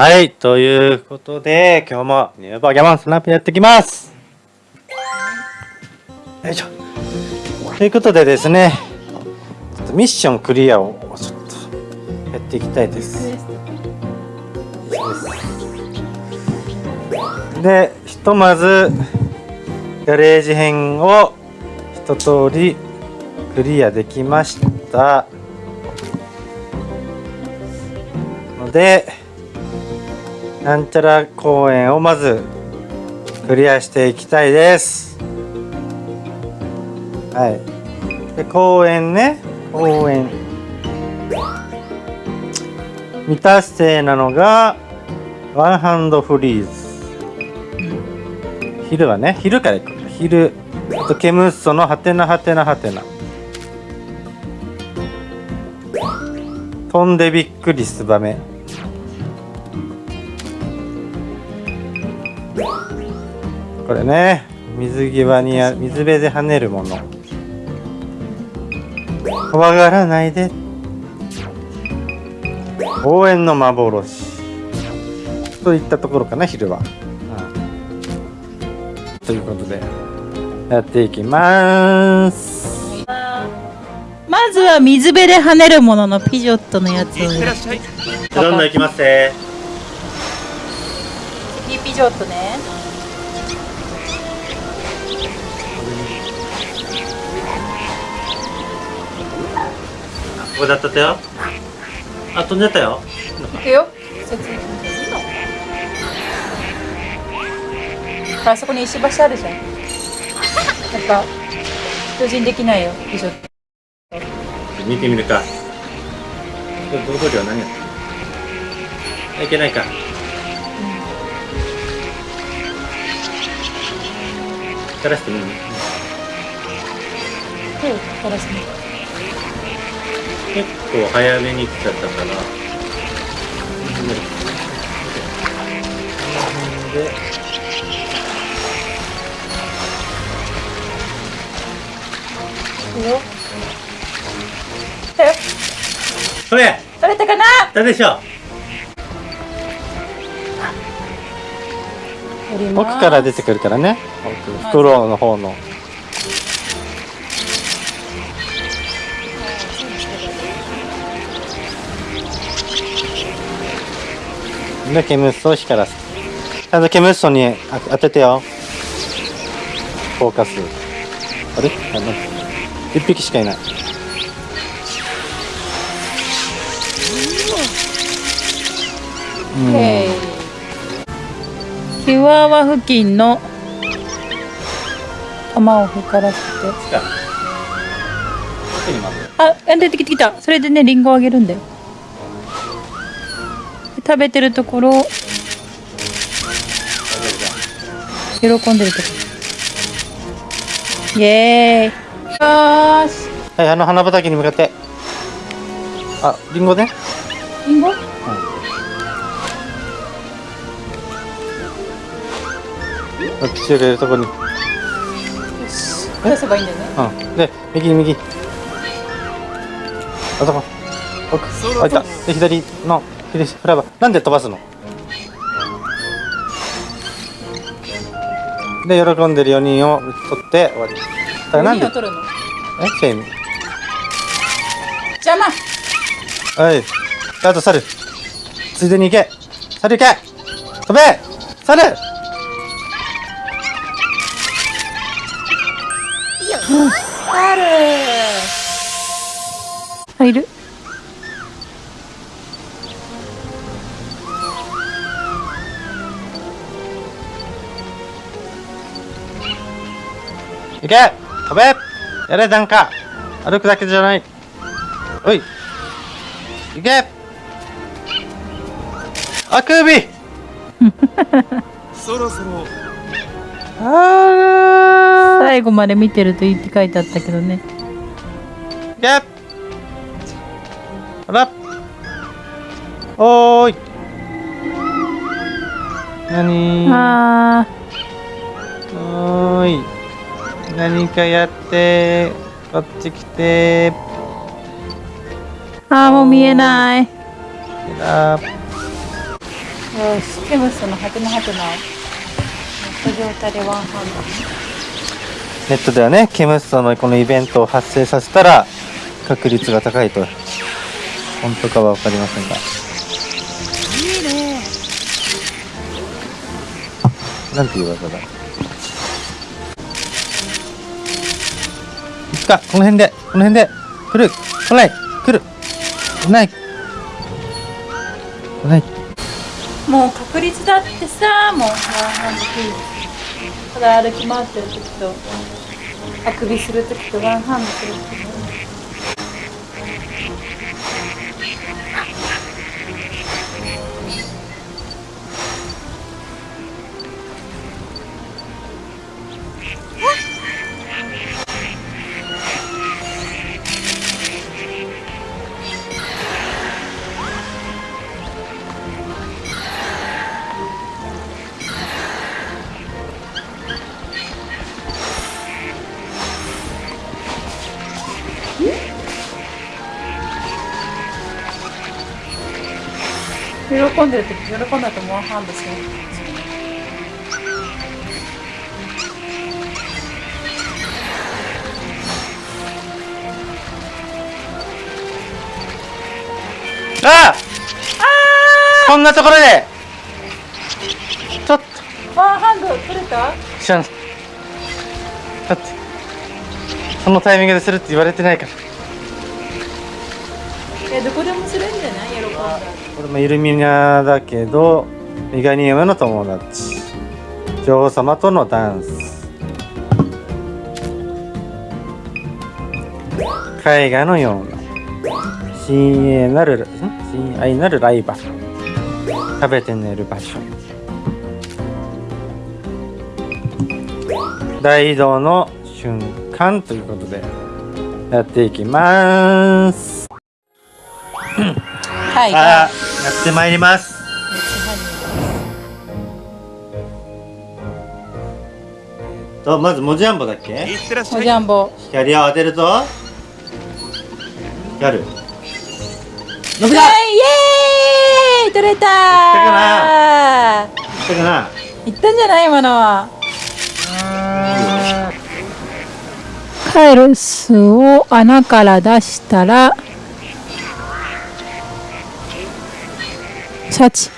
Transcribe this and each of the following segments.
はい、ということで、今日もニューバーギャモンスナップやってきます。よいしょ。ということでですね、ちょっとミッションクリアをちょっとやっていきたいです。で、ひとまずガレージ編を一通りクリアできました。ので、なんちゃら公園をまずクリアしていきたいです。はい。で、公園ね、公園。未達成なのが、ワンハンドフリーズ。昼はね、昼から行く。昼。あと、ケムッソのハテナハテナハテナ。飛んでびっくりすばめ。これね。水際にあ水辺で跳ねるもの。怖がらないで。応援の幻。といったところかな昼は、うん。ということでやっていきます。まずは水辺で跳ねるもののピジョットのやつを。どんどんいきますね次ピジョットねここだったよ。あ飛んでったよ。いくよ。あそこに石橋あるじゃん。なんか巨人できないよ。ピジョット見てみるか。道具量何や？ったいけないか。垂らしてみる手を垂らすね結構早めに来ちゃったから。でいくよ来たよそれ取れたかなだでしょ。取ります。奥から出てくるからね。奥。袋の方のでケムッソを光らすちゃんとケムッソにあ当ててよ。フォーカス。あれ？あなん一匹しかいない。うん。へい。キワワ付近の玉を光らせて。あ出てきてきた。それでね、リンゴをあげるんだよ。で食べてるところ、喜んでるところ。イエーイ。よーし。はいあの花畑に向かってあリンゴねリンゴ？ピチューがいるとこに出せばいいんだよね。うん。で、右に右。あそこ。奥。あ、いた。で、左の、左、フライバー。なんで飛ばすの？で、喜んでる4人を取って終わり。だからなんで、何を取るの？え、セイム。邪魔はい。であと、猿。ついでに行け。猿行け飛べ猿あるあ、いる？行け。飛べ。やれなんか。歩くだけじゃない。おい。行け。あくび そろそろ。あー。最後まで見てるといいって書いてあったけどね。行け。ほら。おーい。なにー。あおーい何かやってこっち来てー、あーもう見えない。あよしケムスのハテナハテナ。をネット状態でワンハンネットではねケムストのこのイベントを発生させたら確率が高いと。本当かは分かりませんが。いいね。なんていう技だ？か？この辺で。この辺で。来る。来ない。来る。来ない。来ない。もう確率だってさ。もうワンハンドクイズただ歩き回ってる時とあくびする時とワンハンドする時喜んでる時喜んだとワンハンドするああこんなところでちょっとワンハンド取れた知らんだってそのタイミングでするって言われてないから。いやどこでもするんじゃない？喜んだこれもイルミナだけどメガニウムの友達。女王様とのダンス。絵画のような。親愛なる親愛なるライバル食べて寝る場所。大移動の瞬間ということでやっていきます。はい。やってまいります。とまず文字アンボだっけ？いってらっしおゃい。ジャンボ光を当てると光る。伸びた。はいイエーイ。取れた。かーしたかな？いったんじゃない今のは。カエルスを穴から出したらシ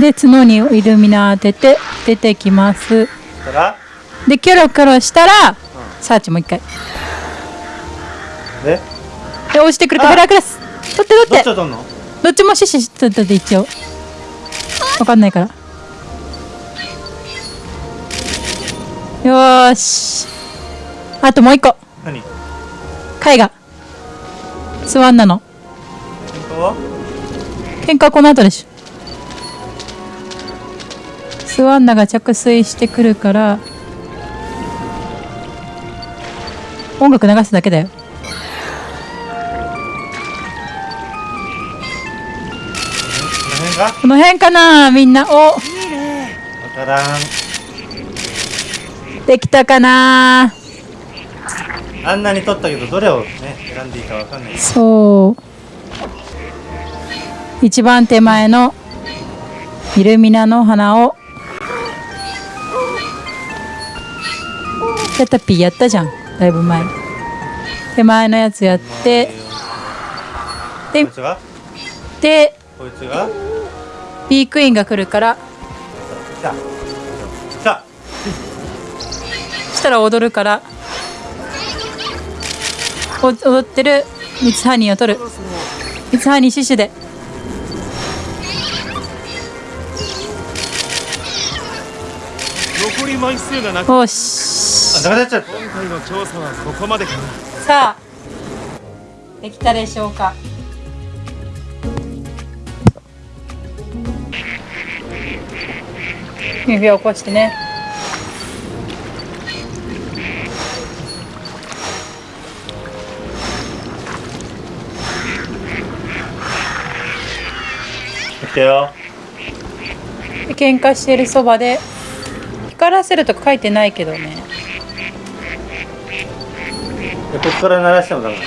で角にイルミナ当てて出てきます。でキョロキョロしたらサーチもう一回。で？で押してくるからヘラクレス。取ってどっ取ってちを取んの？どっちもシシ取ってて一応。わかんないから。よーし。あともう一個。何？絵画スワンナの喧嘩はこの後でしょ。スワンナが着水してくるから音楽流すだけだよ。この辺か？なみんな。お。わからん。できたかなあんなに取ったけどどれをね選んでいいかわかんないそう。一番手前のイルミナの花をキャタピーやったじゃん。だいぶ前。手前のやつやってでこいつが？でこいつが？ピークインが来るから来た。来た。した。ら踊るからお踊ってるミツハニーを取る。ミツハニーシュシュで。残り枚数がなく。よあし。なくなっちゃった。今回の調査はここまでかな。さあできたでしょうか。指を起こしてね来たよ。で喧嘩してるそばで。光らせるとか書いてないけどね。でここから鳴らしてもダメ。だ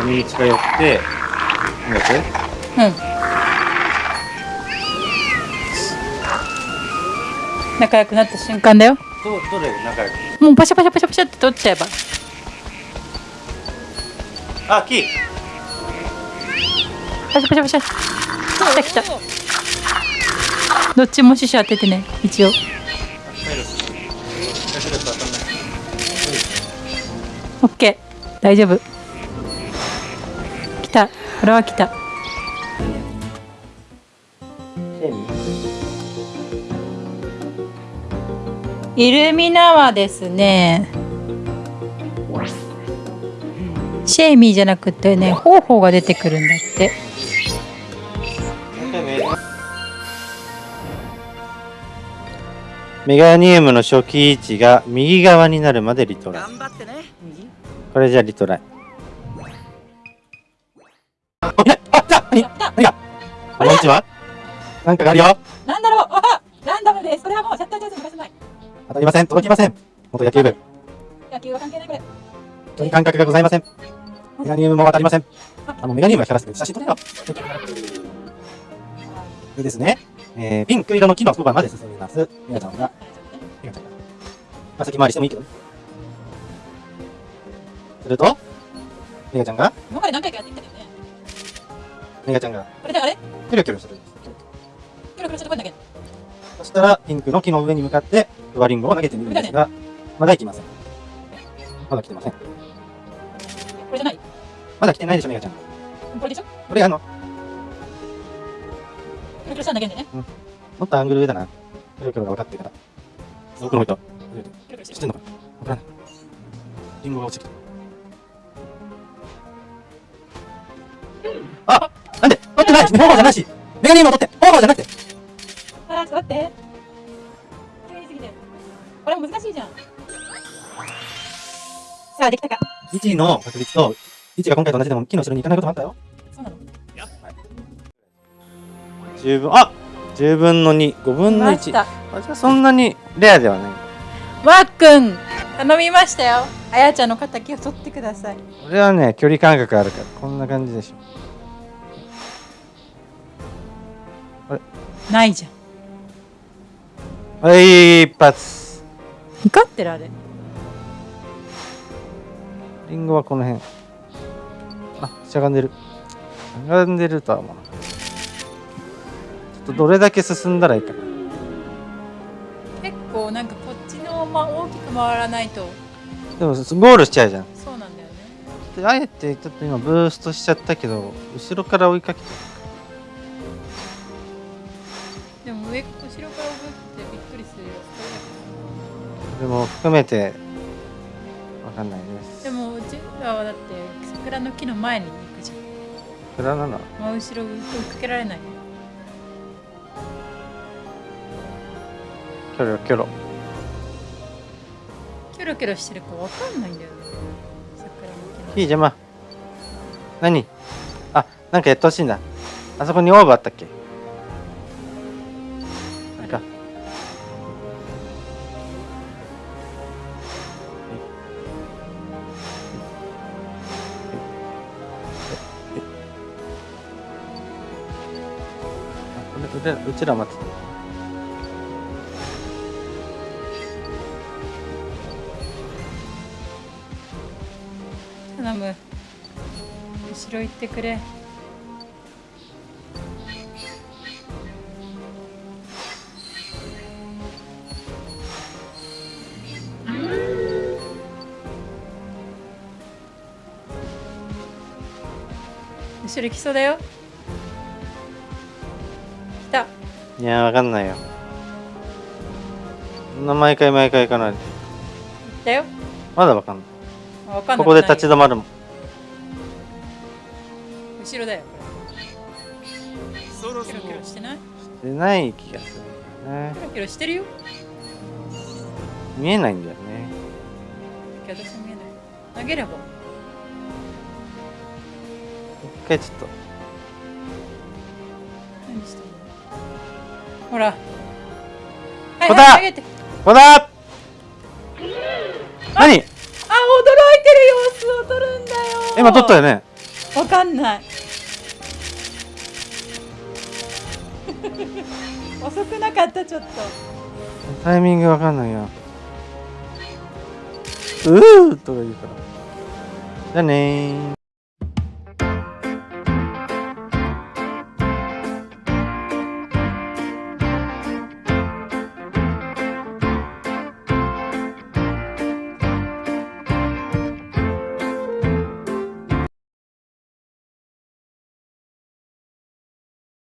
うん。に近寄ってうん。仲良くなった瞬間だよ。どどれ仲良く？もうパシャパシャパシャパシャって取っちゃえば。あキーパシャパシャパシャ。来た来た。どっちも死者当ててね一応。オッケー。大丈夫。来た。これは来た。イルミナはですね。シェイミーじゃなくてねホーホーが出てくるんだって。メガニウムの初期位置が右側になるまでリトライ。頑張ってねこれじゃリトライ。あいないあ来た何何が？こんにちは。なんかがあるよ。なんだろう？あランダムでそれはもうシャッターチャンスに貸せない。当たりません。届きません。元野球部。野球は関係ないこれ人に感覚がございませんメガニウムも当たりません。あのメガニウムが光らせて写真撮れよ。でですね、えー、ピンク色の木のそばまで進みます。メガちゃんがメガちゃんがまあ先回りしてもいいけどね。するとメガちゃんが今まで何回かやってきたよね。メガちゃんがこれであれ？キョロキョロする。んですキョロキョロしてこいんだけどそしたらピンクの木の上に向かってフワリンゴを投げてみるんですがまだ行きません。まだ来てませんまだ来てないでしょメガちゃん。これでしょ？これあのキョロキョロしたんだけどねもっとアングル上だな。キョロキョロが分かってるから。奥の人キョロキョロし知っててんのか？なわからない。リンゴが落ちてきた。あなんで？取ってない。方法じゃないし。メガニウムを取って。方法じゃなくて。あーちょっと待って。急にすぎてこれも難しいじゃん。さあできたか？1の確率と1が今回と同じでも木の後ろに行かないこともあったよ。そうなの？十分、あ10分の2、5分の1。ましたあじそんなにレアではない。わっくん頼みましたよあやちゃんの敵を取ってくださいこれはね、距離感覚あるから、こんな感じでしょ。ないじゃんはい、一発。光ってるあれリンゴはこの辺。あ、しゃがんでる。しゃがんでるとは思わなかった。ちょっとどれだけ進んだらいいかな。結構なんかこっちのまま大きく回らないとでもゴールしちゃうじゃん。そうなんだよねであえてちょっと今ブーストしちゃったけど、後ろから追いかけてでも上後ろから動いてびっくりするよそれも含めてわかんないです。でもうちらはだって桜の木の前に行くじゃんこれは何だ真後ろ追いかけられないキョロキョロ。キョロキョロしてるかわかんないんだよね桜の木のいい邪魔。何？あ、なんかやってほしいんだ。あそこにオーブあったっけ？らうちら待ってた。頼む。後ろ行ってくれ。後ろ来そうだよ。いや、わかんないよ。そんな毎回毎回行かないで。来たよまだわかんない。かんないここで立ち止まるもん。後ろだよそろそろキョロキョロしてない？してない気がするねキ。ョロキョロしてるよ見えないんだよね。私見えない投げれば一回ちょっと。ほら。はいここだはい投げて。ここだ何？あ驚いてる様子を撮るんだよ。今撮ったよね。んない。遅くなかったちょっと。タイミングわかんないよ。うーとか言うから。じゃあねー